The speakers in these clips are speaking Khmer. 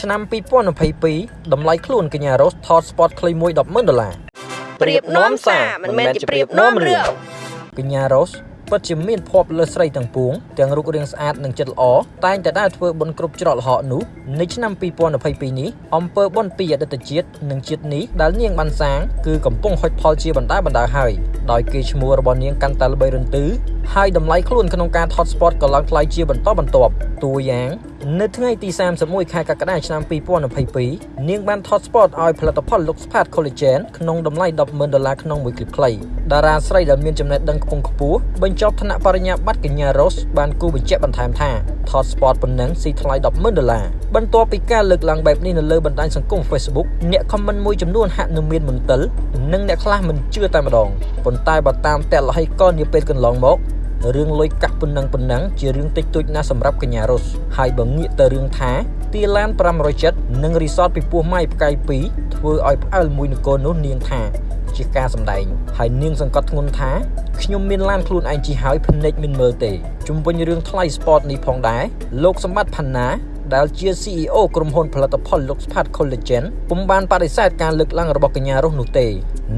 ឆ្នាំ2022តម្លៃខ្លួនកញ្ញារ៉ូសថតស្ពតខ្លីមួយ100,000ដុល្លារប្រៀបនាំសារមិនមែនជាប្រៀបនាំរឿងកញ្ញារ៉ូសពិតជាមានភ័ព្វលើស្រីទាំងពួងទាំងរូបរាងស្អាតនិងចិត្តល្អតែងតែដើរធ្វើបុណ្យគ្រប់ច្រកល្ហកនោះនៅឆ្នាំ2022នេះអំពើបុណ្យពីអតីតជាតិនិងជាតិនេះដែលនាងបានសាងគឺកំពុងហុចផលជាបណ្ដាបណ្ដាហើយដោយគេឈ្មោះរបស់នាងកាន់តែល្បីរន្ទឺហើយតម្លៃខ្លួនក្នុងការថតស្ពតក៏ឡើងថ្លៃជាបន្តបន្ទាប់តួយ៉ាងនៅថ្ងៃទី31ខែកក្កដាឆ្នាំ2022នាងបានថតស្ពតឲ្យផលិតផល Luxpat Collagen ក្នុងតម្លៃ100,000ដុល្លារក្នុងមួយគ្លីបខ្លីតារាស្រីដែលមានចំណេះដឹងខ្ពង់ខ្ពស់បញ្ចប់ថ្នាក់បរិញ្ញាបត្រកញ្ញា Rose បានគូបញ្ជាក់បន្ថែមថាថតស្ពតប៉ុណ្ណឹងស៊ីថ្លៃ100,000ដុល្លារបន្ទាប់ពីការលើកឡើងបែបនេះនៅលើបណ្ដាញសង្គម Facebook អ្នកខមមិនមួយចំនួនហាក់នឹងមានមន្ទិលនិងអ្នកខ្លះមិនជឿតែម្ដងប៉ុន្តែបើតាមតែលហីកលនាពេលកន្លងមក រឿងលុយកាក់ប៉ុណ្ណឹងប៉ុណ្ណឹងជារឿងតិចតួចណាស់សម្រាប់កញ្ញារ៉ូសហើយបើងាកទៅរឿងថាទីឡាន570និងរីសតពីពោះម៉ៃផ្កាយ2ធ្វើឲ្យផ្អើលមួយនគរនោះនាងថាជាការសម្ដែងហើយនាងសង្កត់ធ្ងន់ថាខ្ញុំមានឡានខ្លួនឯងជិះហើយភ្នែកមិនមើលទេជុំវិញរឿងថ្លៃ sport នេះផងដែរលោកសម្បត្តិផាន់ណា ដែលជា CEO ក្រុមហ៊ុនផលិតផល Luxpat Collagen ពុំបានបដិសេធការលើកឡើងរបស់កញ្ញារស់នោះទេ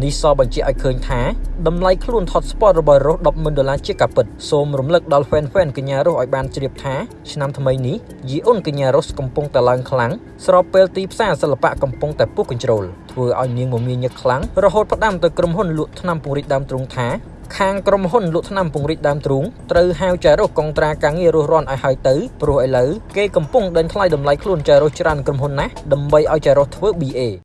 នេះសបញ្ជាក់ឲ្យឃើញថាតម្លៃខ្លួន Hotspot របស់រស់100000ដុល្លារជាការពិតសូមរំលឹកដល់ fan fan កញ្ញារស់ឲ្យបានជ្រាបថាឆ្នាំថ្មីនេះយីអ៊ុនកញ្ញារស់កំពុងតែឡើងខ្លាំងស្របពេលទីផ្សារសិល្បៈកំពុងតែពុះកញ្ជ្រោលធ្វើឲ្យនាងមមាញឹកខ្លាំងរហូតផ្ដាំទៅក្រុមហ៊ុនលក់ថ្នាំពង្រីកដើមទ្រូងថា ខាងក្រុមហ៊ុនលក់ថ្នាំពង្រីកដើមទ្រូងត្រូវហៅចែរស់កុងត្រាការងាររស់រាន់ឲ្យហើយទៅព្រោះឥឡូវគេកំពុងដេញថ្លៃតម្លៃខ្លួនចែរស់ច្រើនក្រុមហ៊ុនណាស់ដើម្បីឲ្យចែរស់ធ្វើ BA